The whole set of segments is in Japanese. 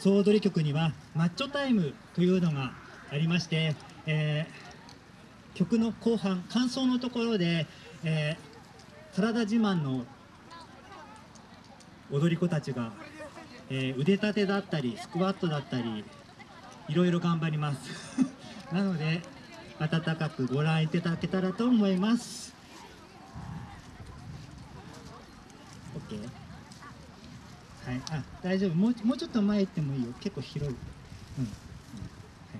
総踊り曲にはマッチョタイムというのがありまして、えー曲の後半感想のところで、えー体自慢の踊り子たちが、えー腕立てだったりスクワットだったりいろいろ頑張ります。なので温かくご覧いただけたらと思います OK はい。あ大丈夫。もうもうちょっと前行ってもいいよ。結構広い。うん、うん。はい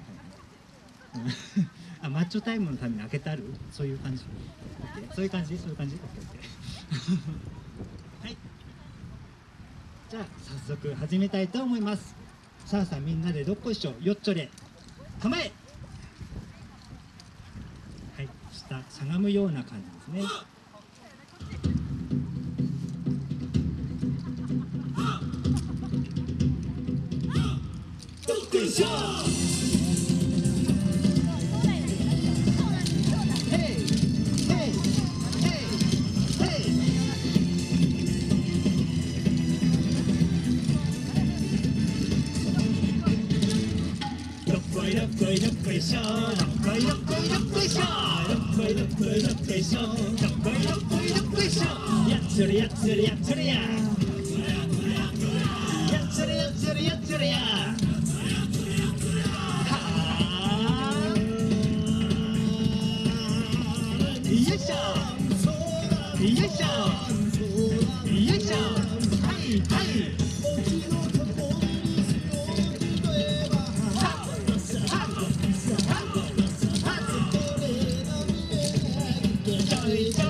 はいはい。うん。あマッチョタイムのために開けてある？そういう感じ。OK そういう感じ？そういう感じ？OKOK はい。じゃあ早速始めたいと思います。さあさあみんなでどっこいしょよっちょれ構え！はい。下しゃがむような感じですねどっこいしょヘイヘイヘイヘイどっこいどっこいどっこいしょどっこいどっこいどっこいしょどっこいどっこいどっこいしょどっこいどっこいどっこいしょやっつれやっつれやっつれややっ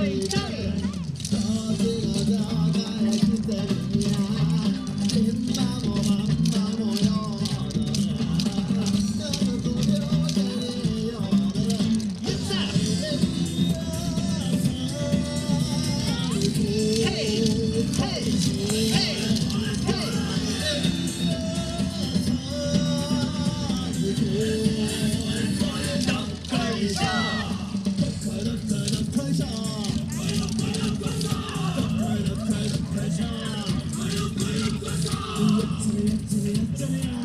いしょやっちゃえやっちゃえやっちゃえよいしょよいしょよいしょ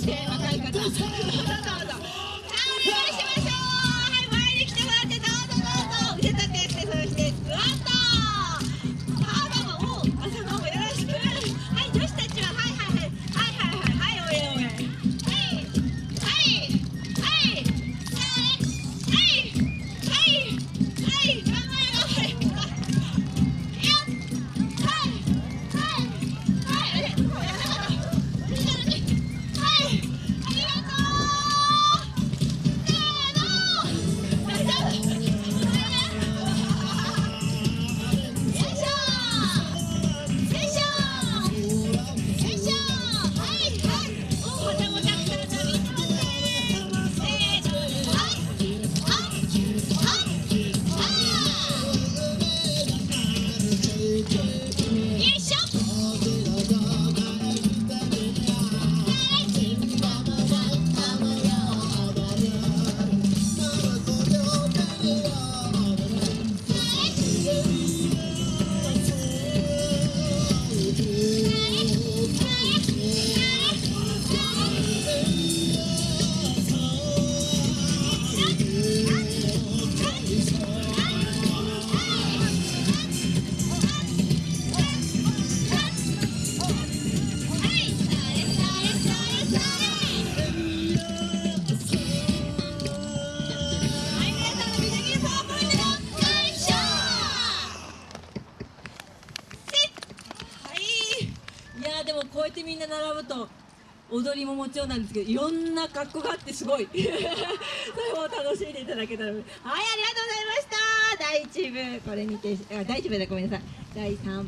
入っ Еще 踊りももちろんなんですけどいろんな格好があってすごい。それも楽しんでいただけたらはいありがとうございました。第1部これにてあ第1部でごめんなさい。第3部。